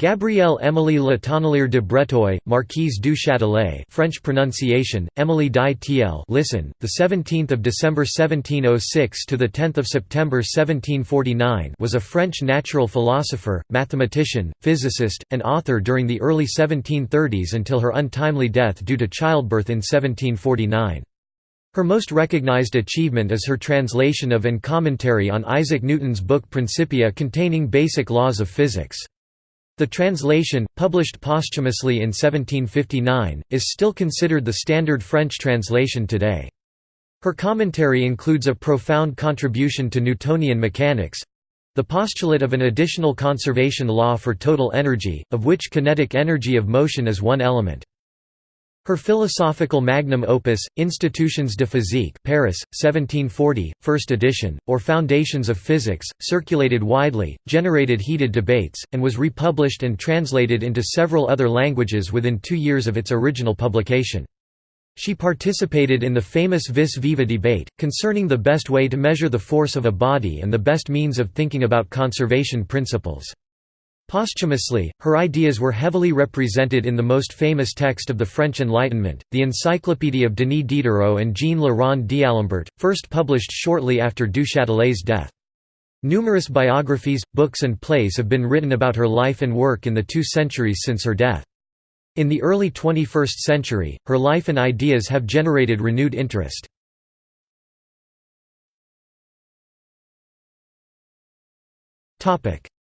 Gabrielle Émilie Le Tonnelier de Breteuil, Marquise du Châtelet, French pronunciation: Émilie di Thiel. Listen, the 17th of December 1706 to the 10th of September 1749, was a French natural philosopher, mathematician, physicist, and author during the early 1730s until her untimely death due to childbirth in 1749. Her most recognized achievement is her translation of and commentary on Isaac Newton's book Principia containing basic laws of physics. The translation, published posthumously in 1759, is still considered the standard French translation today. Her commentary includes a profound contribution to Newtonian mechanics—the postulate of an additional conservation law for total energy, of which kinetic energy of motion is one element. Her philosophical magnum opus, Institutions de physique Paris, 1740, first edition, or Foundations of Physics, circulated widely, generated heated debates, and was republished and translated into several other languages within two years of its original publication. She participated in the famous vis viva debate, concerning the best way to measure the force of a body and the best means of thinking about conservation principles. Posthumously, her ideas were heavily represented in the most famous text of the French Enlightenment, the Encyclopédie of Denis Diderot and Jean Rond d'Alembert, first published shortly after Du Châtelet's death. Numerous biographies, books and plays have been written about her life and work in the two centuries since her death. In the early 21st century, her life and ideas have generated renewed interest.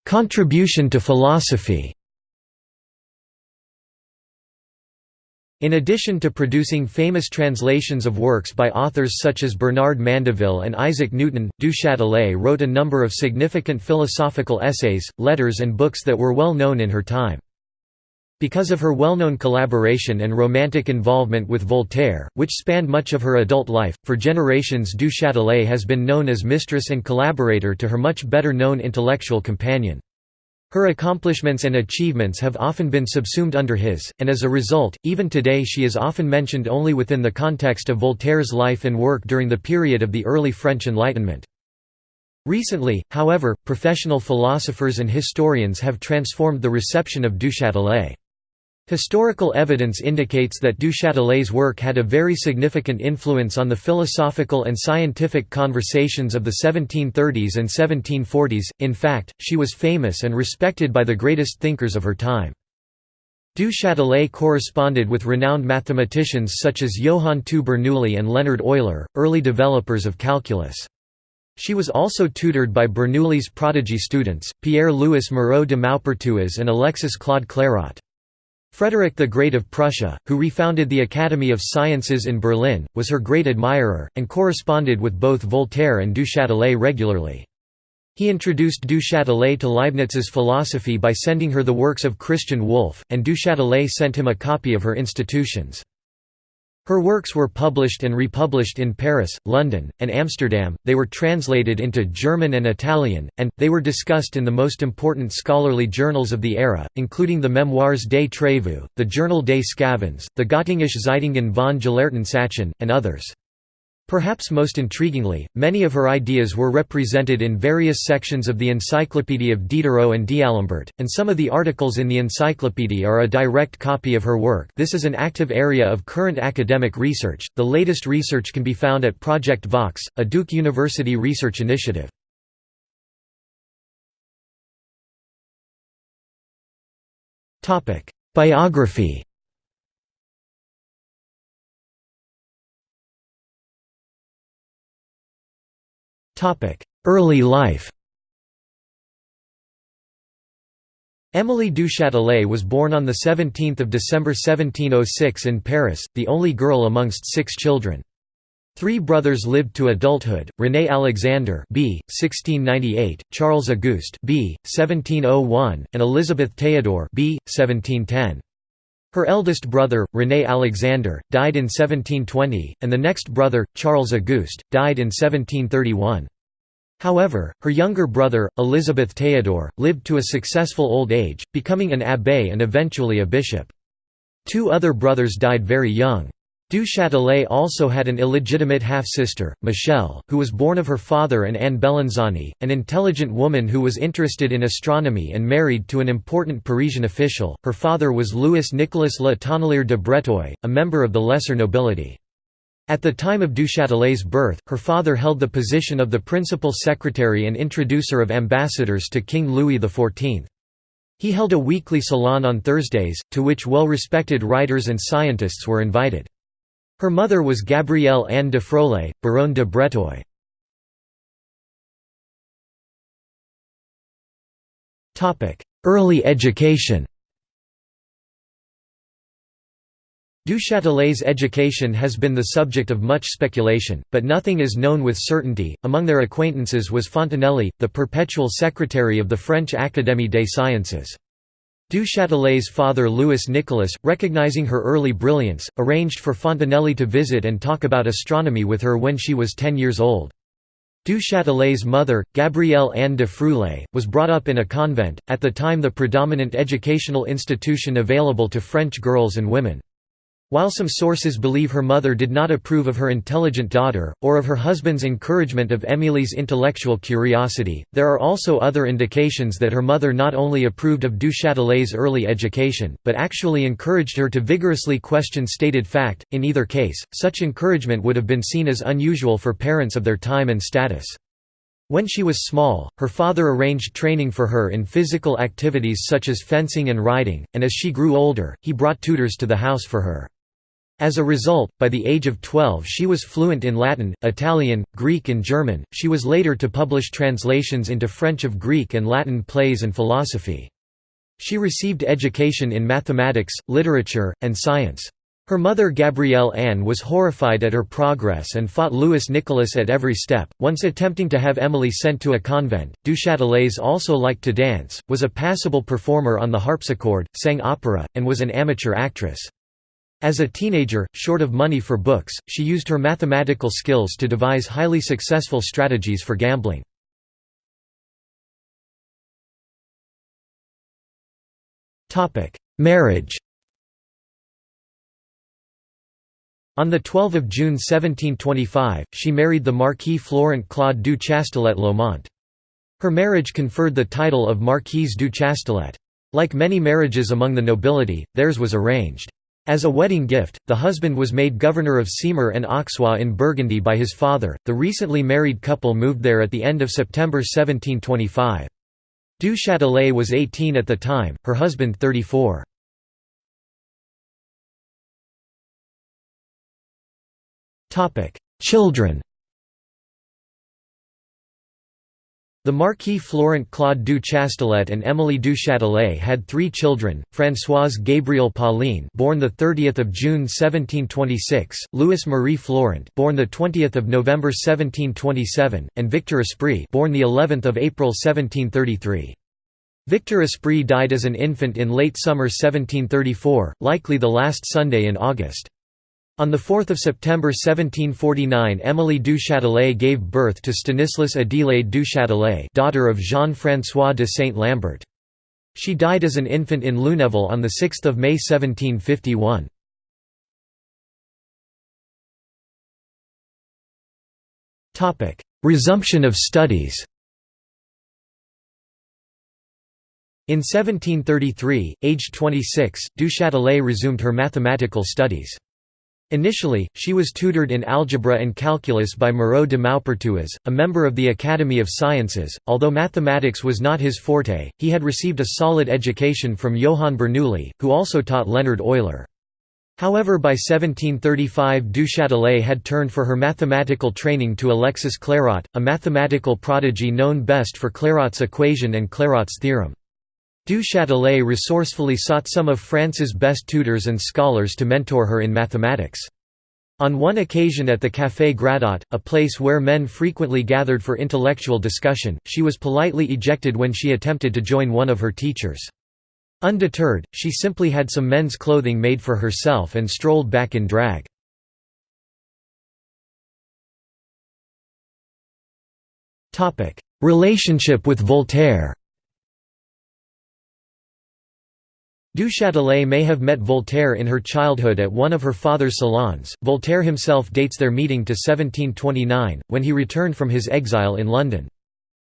Contribution to philosophy In addition to producing famous translations of works by authors such as Bernard Mandeville and Isaac Newton, Du Châtelet wrote a number of significant philosophical essays, letters and books that were well known in her time. Because of her well-known collaboration and romantic involvement with Voltaire, which spanned much of her adult life, for generations Du Châtelet has been known as mistress and collaborator to her much better known intellectual companion. Her accomplishments and achievements have often been subsumed under his, and as a result, even today she is often mentioned only within the context of Voltaire's life and work during the period of the early French Enlightenment. Recently, however, professional philosophers and historians have transformed the reception of Du Châtelet. Historical evidence indicates that Du Châtelet's work had a very significant influence on the philosophical and scientific conversations of the 1730s and 1740s, in fact, she was famous and respected by the greatest thinkers of her time. Du Châtelet corresponded with renowned mathematicians such as Johann II Bernoulli and Leonard Euler, early developers of calculus. She was also tutored by Bernoulli's prodigy students, Pierre-Louis Moreau de Maupertuis and Alexis Claude Clairaut. Frederick the Great of Prussia, who refounded the Academy of Sciences in Berlin, was her great admirer, and corresponded with both Voltaire and Du Châtelet regularly. He introduced Du Châtelet to Leibniz's philosophy by sending her the works of Christian Wolff, and Du Châtelet sent him a copy of her Institutions. Her works were published and republished in Paris, London, and Amsterdam, they were translated into German and Italian, and, they were discussed in the most important scholarly journals of the era, including the Memoires des Trévoux, the Journal des Sçavans, the Göttingische Zeitungen von Gelehrten Sachen, and others. Perhaps most intriguingly, many of her ideas were represented in various sections of the Encyclopédie of Diderot and D'Alembert, and some of the articles in the encyclopédie are a direct copy of her work. This is an active area of current academic research, the latest research can be found at Project Vox, a Duke University research initiative. Biography Early life Émilie du Châtelet was born on 17 December 1706 in Paris, the only girl amongst six children. Three brothers lived to adulthood: René Alexander (b. 1698), Charles Auguste (b. 1701), and Elizabeth Théodore (b. 1710). Her eldest brother, René Alexander, died in 1720, and the next brother, Charles Auguste, died in 1731. However, her younger brother, Elizabeth Théodore, lived to a successful old age, becoming an abbé and eventually a bishop. Two other brothers died very young. Du Châtelet also had an illegitimate half-sister, Michelle, who was born of her father and Anne Bellinzani, an intelligent woman who was interested in astronomy and married to an important Parisian official. Her father was Louis Nicolas Le Tonnelier de Breteuil, a member of the lesser nobility. At the time of Du Châtelet's birth, her father held the position of the principal secretary and introducer of ambassadors to King Louis XIV. He held a weekly salon on Thursdays, to which well-respected writers and scientists were invited. Her mother was Gabrielle Anne de Froulay, Baronne de Breteuil. Early education Du Châtelet's education has been the subject of much speculation, but nothing is known with certainty. Among their acquaintances was Fontenelle, the perpetual secretary of the French Académie des Sciences. Du Châtelet's father Louis Nicolas, recognizing her early brilliance, arranged for Fontenelle to visit and talk about astronomy with her when she was 10 years old. Du Châtelet's mother, Gabrielle Anne de Froulay, was brought up in a convent, at the time the predominant educational institution available to French girls and women. While some sources believe her mother did not approve of her intelligent daughter, or of her husband's encouragement of Emily's intellectual curiosity, there are also other indications that her mother not only approved of Du Châtelet's early education, but actually encouraged her to vigorously question stated fact. In either case, such encouragement would have been seen as unusual for parents of their time and status. When she was small, her father arranged training for her in physical activities such as fencing and riding, and as she grew older, he brought tutors to the house for her. As a result, by the age of 12 she was fluent in Latin, Italian, Greek and German. She was later to publish translations into French of Greek and Latin plays and philosophy. She received education in mathematics, literature, and science. Her mother Gabrielle Anne was horrified at her progress and fought Louis Nicolas at every step, once attempting to have Emily sent to a convent. Du Châtelet also liked to dance, was a passable performer on the harpsichord, sang opera, and was an amateur actress. As a teenager, short of money for books, she used her mathematical skills to devise highly successful strategies for gambling. Marriage On 12 June 1725, she married the Marquis Florent Claude du Chastelet-Laumont. Her marriage conferred the title of Marquise du Chastelet. Like many marriages among the nobility, theirs was arranged. As a wedding gift, the husband was made governor of Semur and Auxois in Burgundy by his father. The recently married couple moved there at the end of September 1725. Du Châtelet was 18 at the time, her husband 34. Children The Marquis Florent Claude du Chastelet and Émilie du Châtelet had three children: Françoise Gabrielle Pauline, born the 30th of June 1726; Louis Marie Florent, born the 20th of November 1727; and Victor Esprit, born the 11th of April 1733. Victor Esprit died as an infant in late summer 1734, likely the last Sunday in August. On 4 September 1749 Émilie du Châtelet gave birth to Stanislas Adélaïde du Châtelet daughter of Jean-François de Saint-Lambert. She died as an infant in Lunéville on 6 May 1751. Resumption of studies In 1733, aged 26, du Châtelet resumed her mathematical studies. Initially, she was tutored in algebra and calculus by Moreau de Maupertuis, a member of the Academy of Sciences. Although mathematics was not his forte, he had received a solid education from Johann Bernoulli, who also taught Leonard Euler. However by 1735 Du Châtelet had turned for her mathematical training to Alexis Clairaut, a mathematical prodigy known best for Clairaut's equation and Clairaut's theorem. Du Châtelet resourcefully sought some of France's best tutors and scholars to mentor her in mathematics. On one occasion at the Café Gradot, a place where men frequently gathered for intellectual discussion, she was politely ejected when she attempted to join one of her teachers. Undeterred, she simply had some men's clothing made for herself and strolled back in drag. Relationship with Voltaire Du Châtelet may have met Voltaire in her childhood at one of her father's salons. Voltaire himself dates their meeting to 1729, when he returned from his exile in London.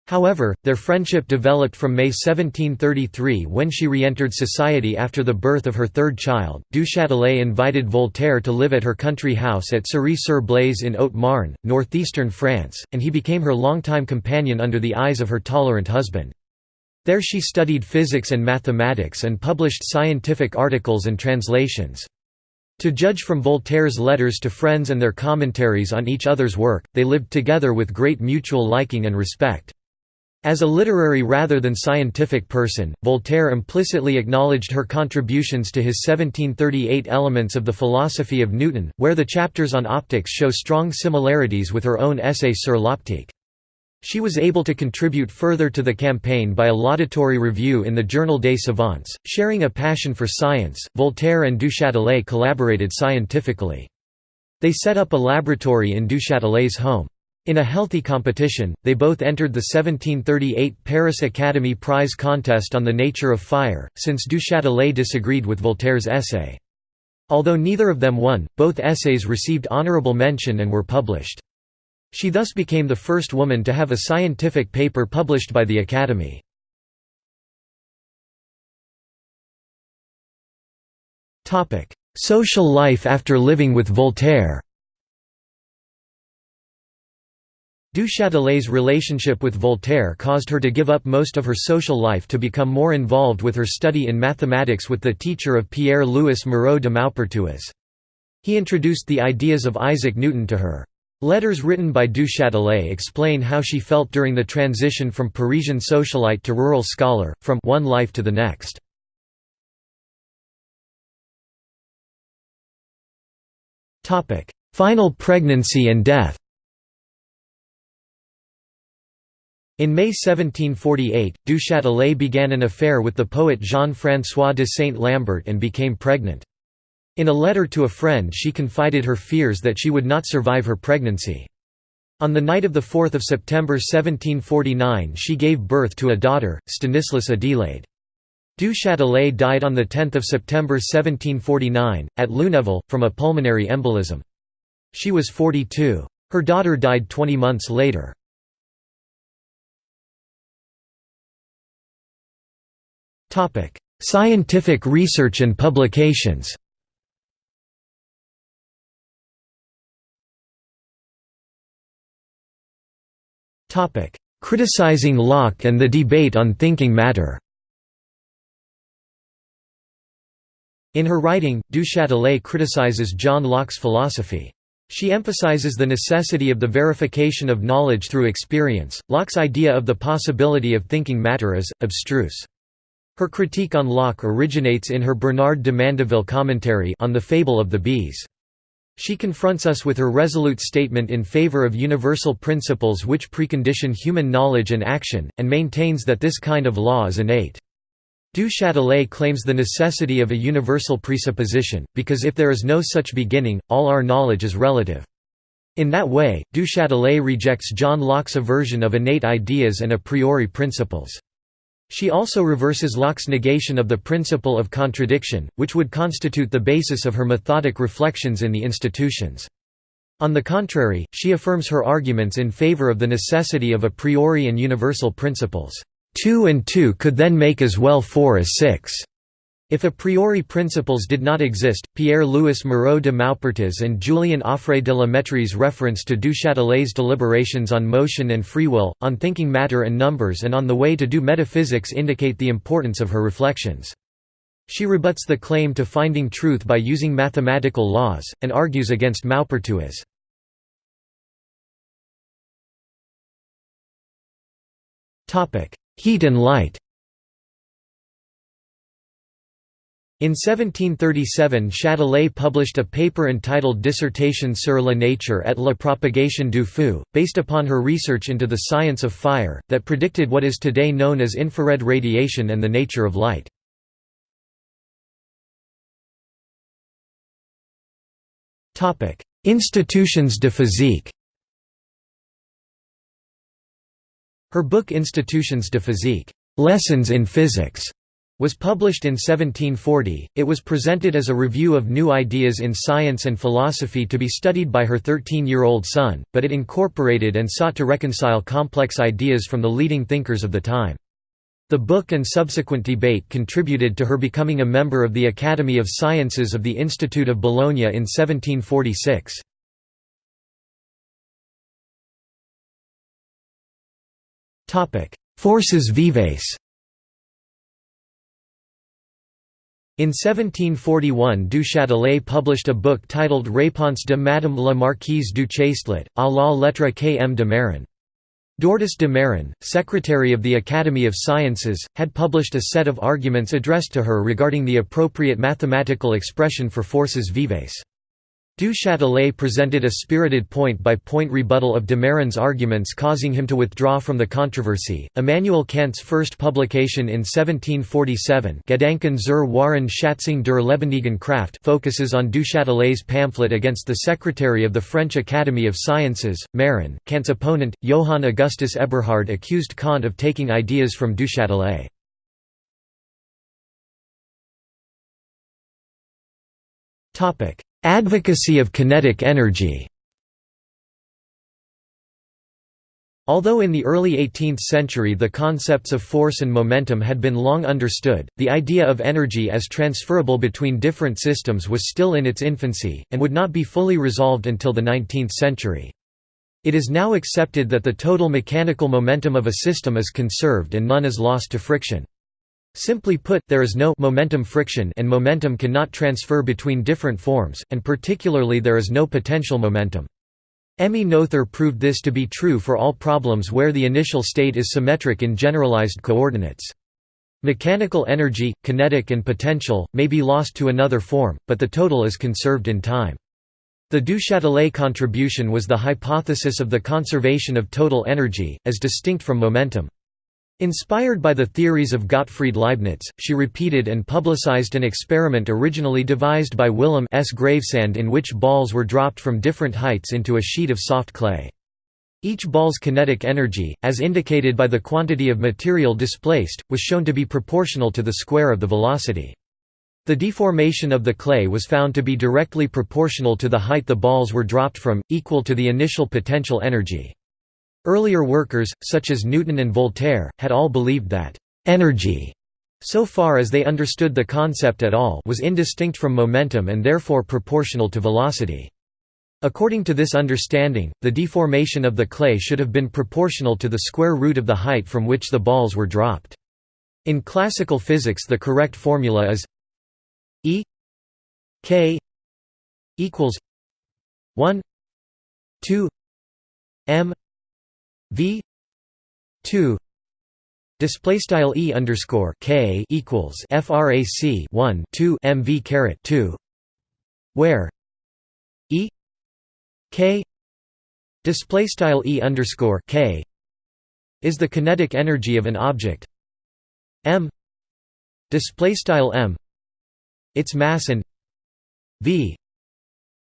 However, their friendship developed from May 1733 when she re-entered society after the birth of her third child. Du Châtelet invited Voltaire to live at her country house at Cirey-sur-Blaise in Haute-Marne, northeastern France, and he became her longtime companion under the eyes of her tolerant husband. There she studied physics and mathematics and published scientific articles and translations. To judge from Voltaire's letters to friends and their commentaries on each other's work, they lived together with great mutual liking and respect. As a literary rather than scientific person, Voltaire implicitly acknowledged her contributions to his 1738 Elements of the Philosophy of Newton, where the chapters on optics show strong similarities with her own essay Sur l'optique. She was able to contribute further to the campaign by a laudatory review in the Journal des Savants. Sharing a passion for science, Voltaire and Du Châtelet collaborated scientifically. They set up a laboratory in Du Châtelet's home. In a healthy competition, they both entered the 1738 Paris Academy Prize contest on the nature of fire, since Du Châtelet disagreed with Voltaire's essay. Although neither of them won, both essays received honorable mention and were published. She thus became the first woman to have a scientific paper published by the Academy. Social life after living with Voltaire Du Châtelet's relationship with Voltaire caused her to give up most of her social life to become more involved with her study in mathematics with the teacher of Pierre-Louis Moreau de Maupertuis. He introduced the ideas of Isaac Newton to her. Letters written by Du Châtelet explain how she felt during the transition from Parisian socialite to rural scholar, from one life to the next. Final pregnancy and death In May 1748, Du Châtelet began an affair with the poet Jean-François de Saint-Lambert and became pregnant. In a letter to a friend she confided her fears that she would not survive her pregnancy. On the night of 4 September 1749 she gave birth to a daughter, Stanislas Adelaide. Du Châtelet died on 10 September 1749, at Lunéville, from a pulmonary embolism. She was 42. Her daughter died 20 months later. Scientific research and publications Criticizing Locke and the debate on thinking matter In her writing, Du Châtelet criticizes John Locke's philosophy. She emphasizes the necessity of the verification of knowledge through experience. Locke's idea of the possibility of thinking matter is abstruse. Her critique on Locke originates in her Bernard de Mandeville commentary on the Fable of the Bees. She confronts us with her resolute statement in favor of universal principles which precondition human knowledge and action, and maintains that this kind of law is innate. Du Châtelet claims the necessity of a universal presupposition, because if there is no such beginning, all our knowledge is relative. In that way, Du Châtelet rejects John Locke's aversion of innate ideas and a priori principles. She also reverses Locke's negation of the principle of contradiction, which would constitute the basis of her methodic reflections in the institutions. On the contrary, she affirms her arguments in favor of the necessity of a priori and universal principles. Two and two could then make as well four as six. If a priori principles did not exist, Pierre-Louis Moreau de Maupertuis and Julien Offray de la Méttrie's reference to Du Châtelet's deliberations on motion and free will, on thinking matter and numbers and on the way to do metaphysics indicate the importance of her reflections. She rebuts the claim to finding truth by using mathematical laws, and argues against Maupertuis. Heat and light In 1737 Châtelet published a paper entitled Dissertation sur la nature et la propagation du feu, based upon her research into the science of fire, that predicted what is today known as infrared radiation and the nature of light. Institutions de physique Her book Institutions de physique Lessons in Physics was published in 1740. It was presented as a review of new ideas in science and philosophy to be studied by her 13 year old son, but it incorporated and sought to reconcile complex ideas from the leading thinkers of the time. The book and subsequent debate contributed to her becoming a member of the Academy of Sciences of the Institute of Bologna in 1746. Forces vives In 1741 Du Châtelet published a book titled Réponse de Madame la Marquise du Chastelet, à la lettre K. M. de Mairan. Dortous de Mairan, secretary of the Academy of Sciences, had published a set of arguments addressed to her regarding the appropriate mathematical expression for forces vives. Du Châtelet presented a spirited point-by-point rebuttal of de Mairan's arguments causing him to withdraw from the controversy. Immanuel Kant's first publication in 1747 Gedanken zur wahren Schatzung der lebendigen Kraft focuses on Du Châtelet's pamphlet against the secretary of the French Academy of Sciences, Marin. Kant's opponent, Johann Augustus Eberhard accused Kant of taking ideas from Du Châtelet. Topic Advocacy of kinetic energy Although in the early 18th century the concepts of force and momentum had been long understood, the idea of energy as transferable between different systems was still in its infancy, and would not be fully resolved until the 19th century. It is now accepted that the total mechanical momentum of a system is conserved and none is lost to friction. Simply put, there is no momentum friction and momentum cannot transfer between different forms, and particularly there is no potential momentum. Emmy Noether proved this to be true for all problems where the initial state is symmetric in generalized coordinates. Mechanical energy, kinetic and potential, may be lost to another form, but the total is conserved in time. The Du Châtelet contribution was the hypothesis of the conservation of total energy, as distinct from momentum. Inspired by the theories of Gottfried Leibniz, she repeated and publicized an experiment originally devised by Willem 's Gravesande in which balls were dropped from different heights into a sheet of soft clay. Each ball's kinetic energy, as indicated by the quantity of material displaced, was shown to be proportional to the square of the velocity. The deformation of the clay was found to be directly proportional to the height the balls were dropped from, equal to the initial potential energy. Earlier workers, such as Newton and Voltaire, had all believed that «energy» so far as they understood the concept at all was indistinct from momentum and therefore proportional to velocity. According to this understanding, the deformation of the clay should have been proportional to the square root of the height from which the balls were dropped. In classical physics the correct formula is E k equals 1 2 m V two display style e underscore k equals frac 1 2 mv caret 2 where e k display style e underscore k is the kinetic energy of an object. M display style m its mass and v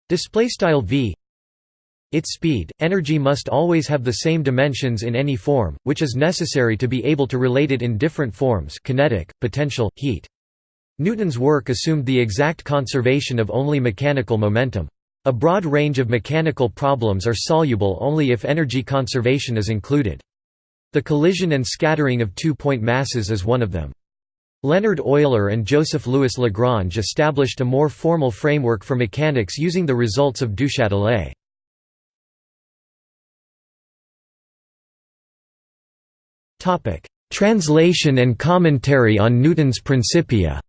display style v its speed, energy must always have the same dimensions in any form, which is necessary to be able to relate it in different forms kinetic, potential, heat. Newton's work assumed the exact conservation of only mechanical momentum. A broad range of mechanical problems are soluble only if energy conservation is included. The collision and scattering of two-point masses is one of them. Leonard Euler and Joseph Louis Lagrange established a more formal framework for mechanics using the results of Du Châtelet. Translation and commentary on Newton's Principia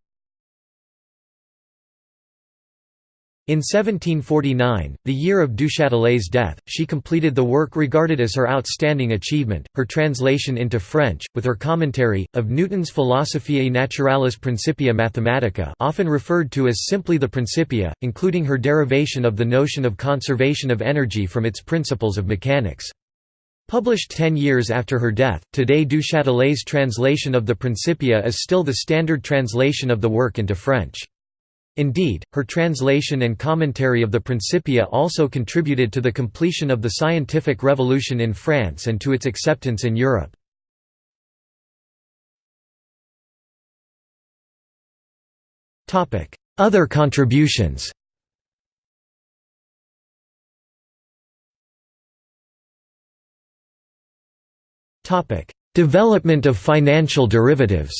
In 1749, the year of Du Châtelet's death, she completed the work regarded as her outstanding achievement, her translation into French, with her commentary, of Newton's Philosophiae Naturalis Principia Mathematica often referred to as simply the Principia, including her derivation of the notion of conservation of energy from its principles of mechanics. Published ten years after her death, today Du Châtelet's translation of the Principia is still the standard translation of the work into French. Indeed, her translation and commentary of the Principia also contributed to the completion of the scientific revolution in France and to its acceptance in Europe. Other contributions Development of financial derivatives.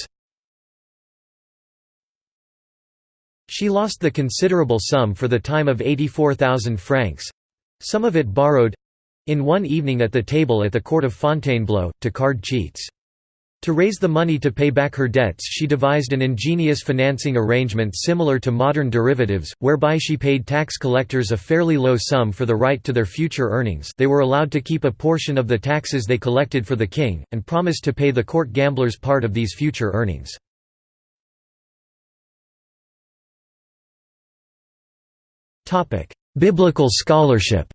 She lost the considerable sum for the time of 84,000 francs—some of it borrowed—in one evening at the table at the court of Fontainebleau, to card cheats. To raise the money to pay back her debts she devised an ingenious financing arrangement similar to modern derivatives, whereby she paid tax collectors a fairly low sum for the right to their future earnings they were allowed to keep a portion of the taxes they collected for the king, and promised to pay the court gamblers part of these future earnings. Biblical scholarship.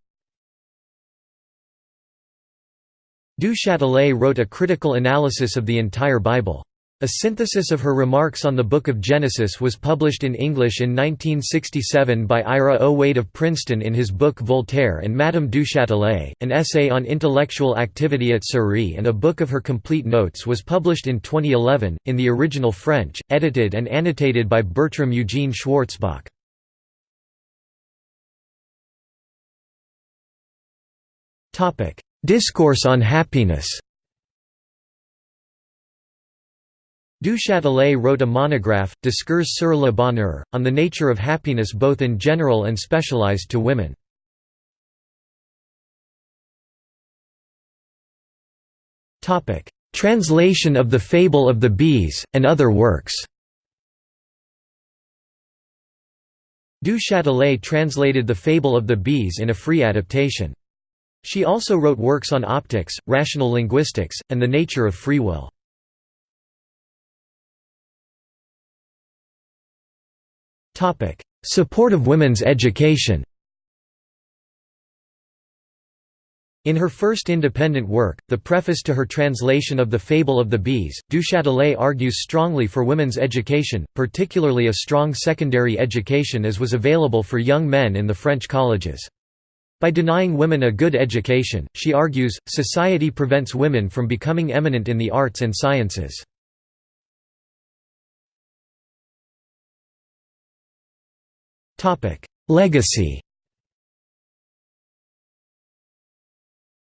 Du Châtelet wrote a critical analysis of the entire Bible. A synthesis of her remarks on the Book of Genesis was published in English in 1967 by Ira O. Wade of Princeton in his book Voltaire and Madame du Châtelet, an essay on intellectual activity at Cirey and a book of her complete notes was published in 2011, in the original French, edited and annotated by Bertram Eugene Schwartzbach. Discourse on happiness. Du Châtelet wrote a monograph, Discours sur le bonheur, on the nature of happiness both in general and specialized to women. Translation of the Fable of the Bees, and other works Du Châtelet translated the Fable of the Bees in a free adaptation. She also wrote works on optics, rational linguistics, and the nature of free will. Support of women's education In her first independent work, the preface to her translation of The Fable of the Bees, Du Châtelet argues strongly for women's education, particularly a strong secondary education as was available for young men in the French colleges. By denying women a good education, she argues, society prevents women from becoming eminent in the arts and sciences. Legacy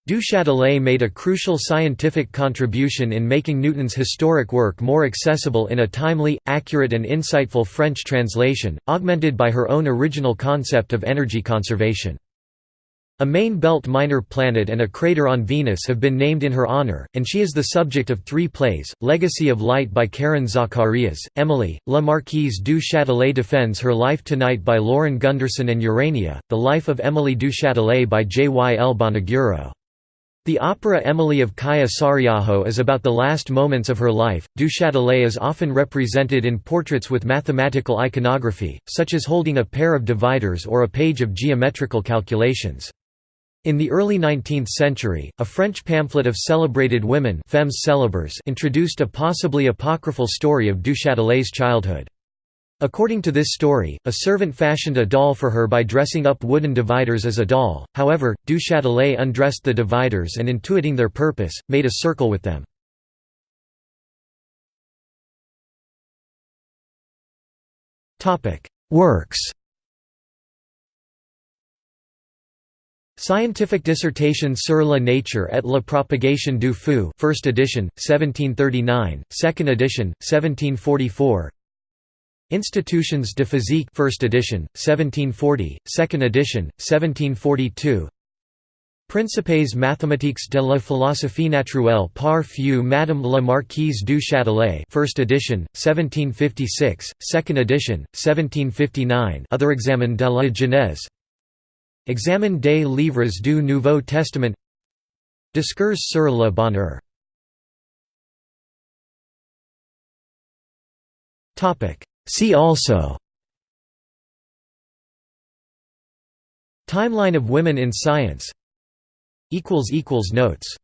Du Châtelet made a crucial scientific contribution in making Newton's historic work more accessible in a timely, accurate and insightful French translation, augmented by her own original concept of energy conservation. A main belt minor planet and a crater on Venus have been named in her honor, and she is the subject of three plays, Legacy of Light by Karen Zacarías, Emily, La Marquise du Châtelet defends her life tonight by Lauren Gunderson and Urania, The Life of Emily du Châtelet by J. Y. L. Bonaguro. The opera Emily of Kaija Saariaho is about the last moments of her life. Du Châtelet is often represented in portraits with mathematical iconography, such as holding a pair of dividers or a page of geometrical calculations. In the early 19th century, a French pamphlet of celebrated women femmes célèbres introduced a possibly apocryphal story of Du Châtelet's childhood. According to this story, a servant fashioned a doll for her by dressing up wooden dividers as a doll, however, Du Châtelet undressed the dividers and intuiting their purpose, made a circle with them. Works Scientific dissertation sur la nature et la propagation du feu 1st edition, 1739, 2nd edition, 1744 Institutions de physique 1st edition, 1740, 2nd edition, 1742 Principes mathématiques de la philosophie naturelle par feu Madame la Marquise du Châtelet 1st edition, 1756, 2nd edition, 1759 Other examen de la Genèse Examen des livres du Nouveau Testament. Discours sur le bonheur. See also. Timeline of women in science. Notes